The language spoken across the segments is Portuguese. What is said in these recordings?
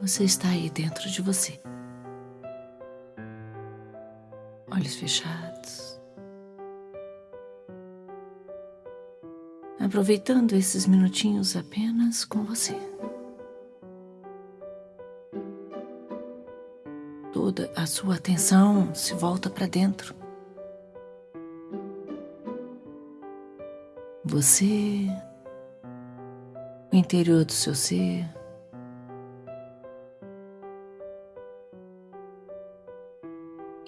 Você está aí dentro de você. Olhos fechados. Aproveitando esses minutinhos apenas com você. Toda a sua atenção se volta para dentro. Você, o interior do seu ser,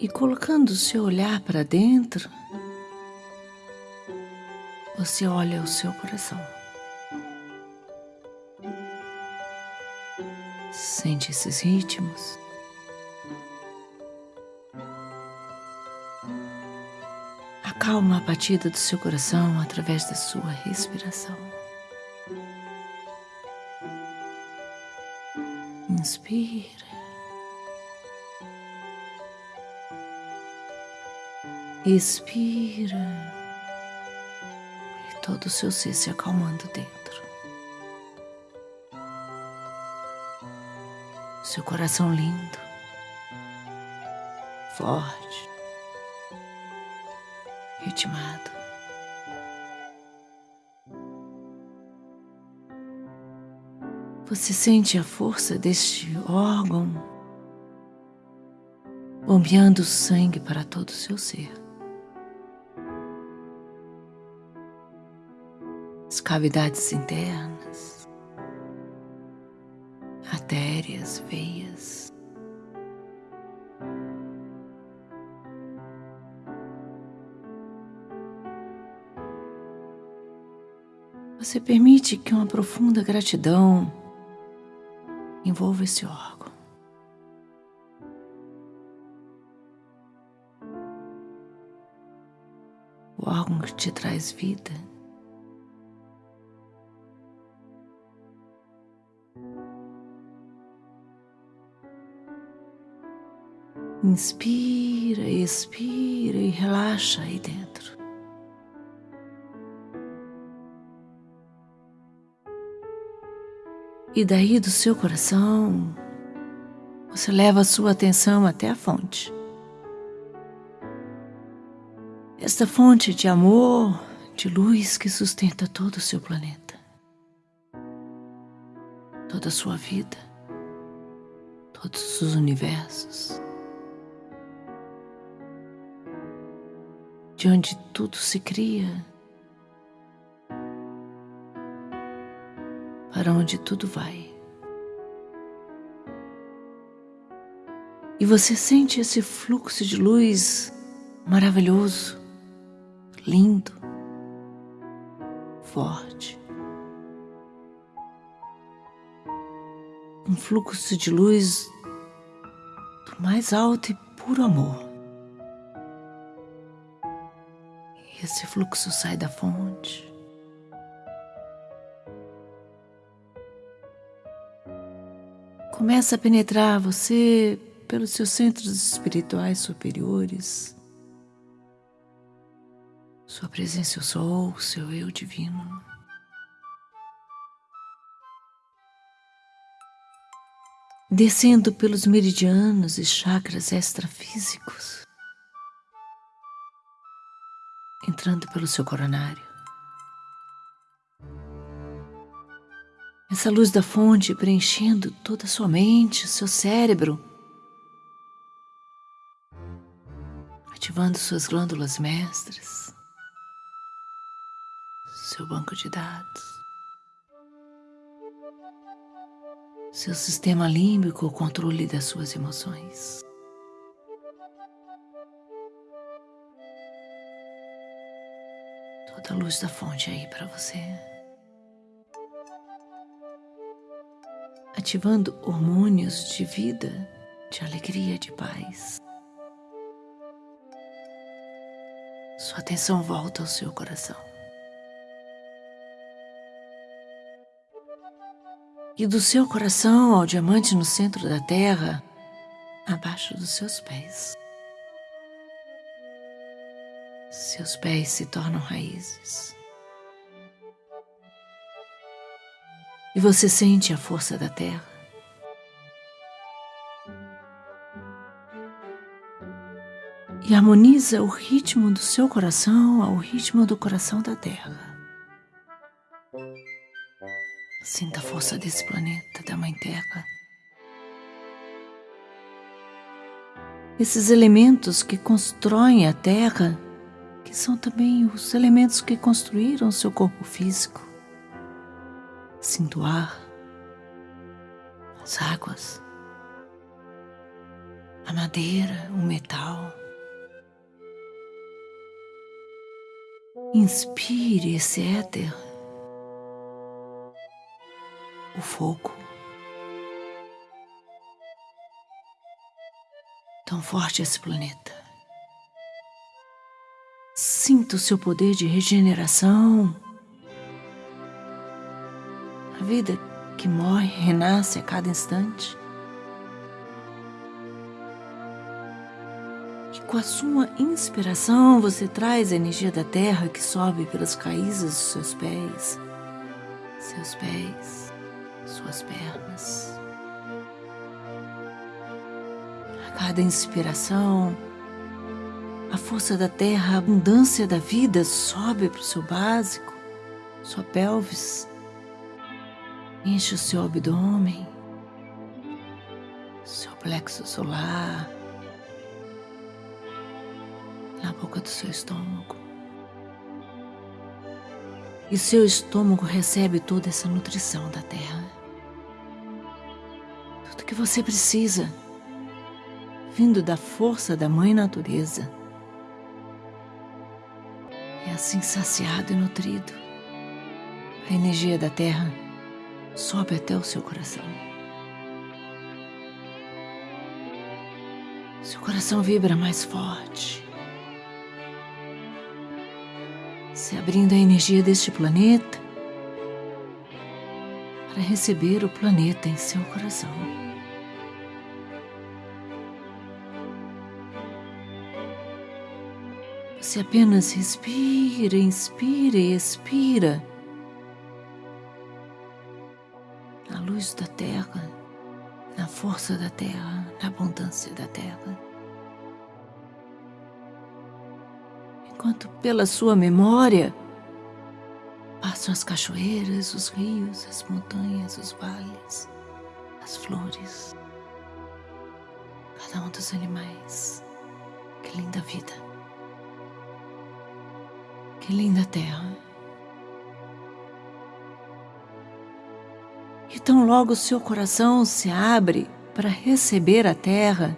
e colocando o seu olhar para dentro, você olha o seu coração. Sente esses ritmos. Acalma a batida do seu coração através da sua respiração. Expira. E todo o seu ser se acalmando dentro. Seu coração lindo, forte, ritmado. Você sente a força deste órgão bombeando sangue para todo o seu ser. As cavidades internas, artérias, veias. Você permite que uma profunda gratidão envolva esse órgão. O órgão que te traz vida. Inspira, expira e relaxa aí dentro. E daí do seu coração, você leva a sua atenção até a fonte. Esta fonte de amor, de luz que sustenta todo o seu planeta, toda a sua vida, todos os universos. De onde tudo se cria, para onde tudo vai. E você sente esse fluxo de luz maravilhoso, lindo, forte. Um fluxo de luz do mais alto e puro amor. Esse fluxo sai da fonte. Começa a penetrar você pelos seus centros espirituais superiores. Sua presença eu sou, seu eu divino. Descendo pelos meridianos e chakras extrafísicos. Entrando pelo seu coronário. Essa luz da fonte preenchendo toda a sua mente, seu cérebro, ativando suas glândulas mestras, seu banco de dados, seu sistema límbico, o controle das suas emoções. Toda a luz da fonte aí para você. Ativando hormônios de vida, de alegria, de paz. Sua atenção volta ao seu coração. E do seu coração ao diamante no centro da terra, abaixo dos seus pés. Seus pés se tornam raízes. E você sente a força da terra. E harmoniza o ritmo do seu coração ao ritmo do coração da terra. Sinta a força desse planeta, da Mãe Terra. Esses elementos que constroem a Terra que são também os elementos que construíram seu corpo físico. Sinta o ar, as águas, a madeira, o metal. Inspire esse éter, o fogo. Tão forte esse planeta. Sinta o seu poder de regeneração. A vida que morre renasce a cada instante. E com a sua inspiração você traz a energia da terra que sobe pelas raízes dos seus pés, seus pés, suas pernas. A cada inspiração, a força da terra, a abundância da vida sobe para o seu básico, sua pelvis, enche o seu abdômen, seu plexo solar, na boca do seu estômago. E seu estômago recebe toda essa nutrição da terra. Tudo que você precisa, vindo da força da Mãe Natureza assim saciado e nutrido, a energia da terra sobe até o seu coração. Seu coração vibra mais forte, se abrindo a energia deste planeta para receber o planeta em seu coração. Você apenas respira, inspira e expira. Na luz da terra, na força da terra, na abundância da terra. Enquanto pela sua memória passam as cachoeiras, os rios, as montanhas, os vales, as flores, cada um dos animais. Que linda vida! Que linda terra. E tão logo seu coração se abre para receber a terra,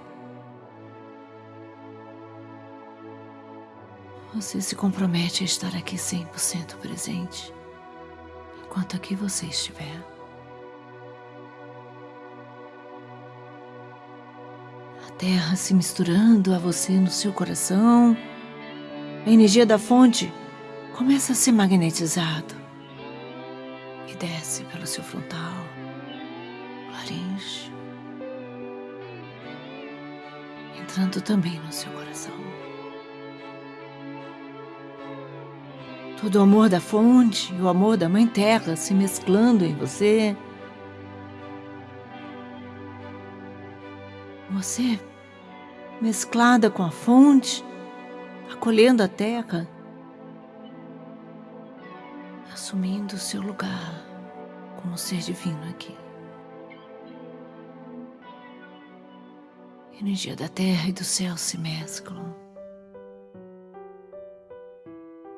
você se compromete a estar aqui 100% presente, enquanto aqui você estiver. A terra se misturando a você no seu coração, a energia da fonte começa a ser magnetizado e desce pelo seu frontal, laringe, entrando também no seu coração. Todo o amor da fonte e o amor da Mãe Terra se mesclando em você. Você, mesclada com a fonte, acolhendo a terra, assumindo o seu lugar como ser divino aqui. Energia da terra e do céu se mesclam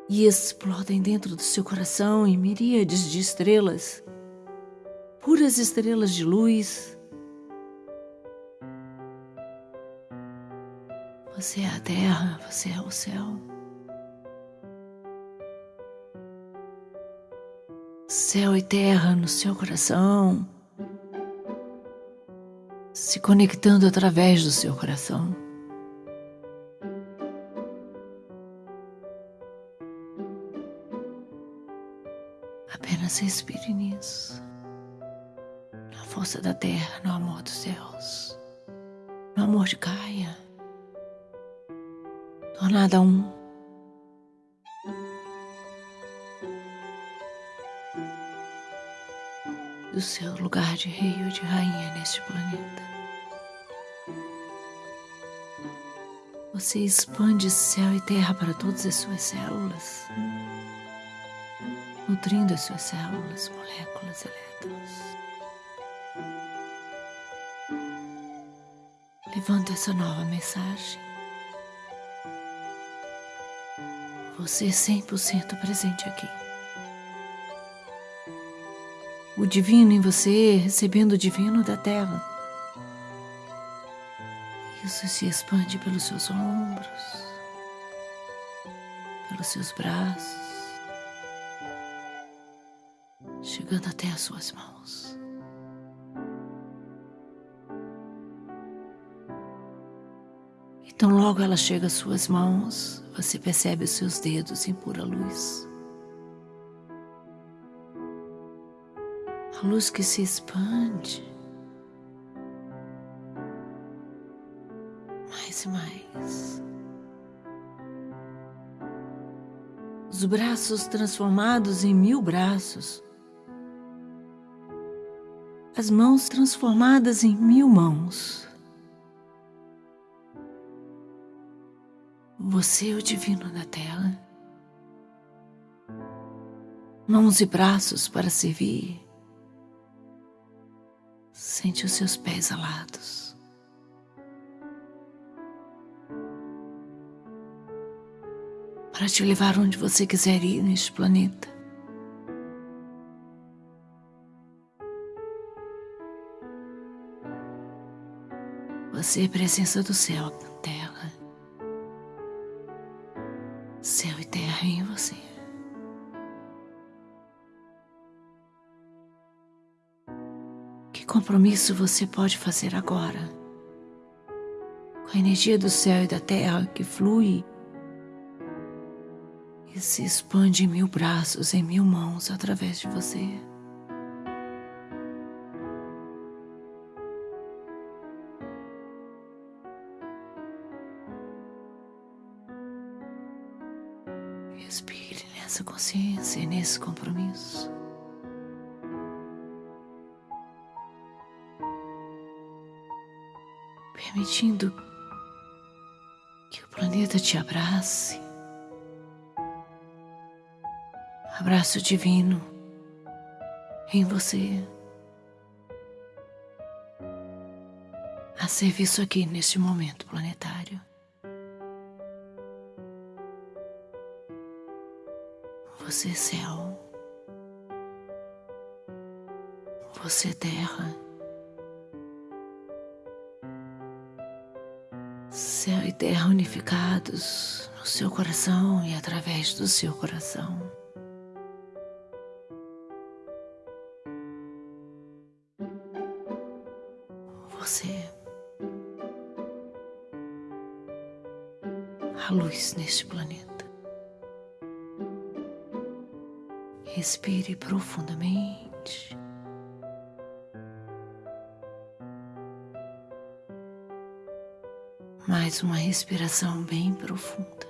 e explodem dentro do seu coração em miríades de estrelas, puras estrelas de luz. Você é a terra, você é o céu. Céu e terra no seu coração, se conectando através do seu coração. Apenas respire nisso, na força da terra, no amor dos céus, no amor de Gaia, tornada um. Do seu lugar de rei ou de rainha neste planeta. Você expande céu e terra para todas as suas células, nutrindo as suas células, moléculas, elétrons. Levando essa nova mensagem. Você é 100% presente aqui. O divino em você recebendo o divino da terra. Isso se expande pelos seus ombros, pelos seus braços, chegando até as suas mãos. Então, logo ela chega às suas mãos, você percebe os seus dedos em pura luz. Luz que se expande mais e mais. Os braços transformados em mil braços. As mãos transformadas em mil mãos. Você é o divino da tela. Mãos e braços para servir. Sente os seus pés alados. para te levar onde você quiser ir neste planeta. Você é presença do céu compromisso você pode fazer agora? Com a energia do céu e da terra que flui e se expande em mil braços, em mil mãos através de você. Respire nessa consciência e nesse compromisso. Permitindo que o planeta te abrace abraço divino em você, a serviço aqui neste momento planetário. Você é céu, você é terra. Céu e terra unificados no seu coração e através do seu coração. você. A luz neste planeta. Respire profundamente. Mais uma respiração bem profunda.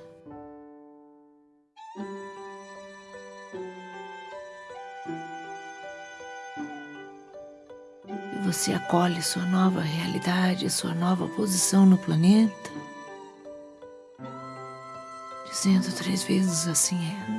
você acolhe sua nova realidade, sua nova posição no planeta, dizendo três vezes assim é,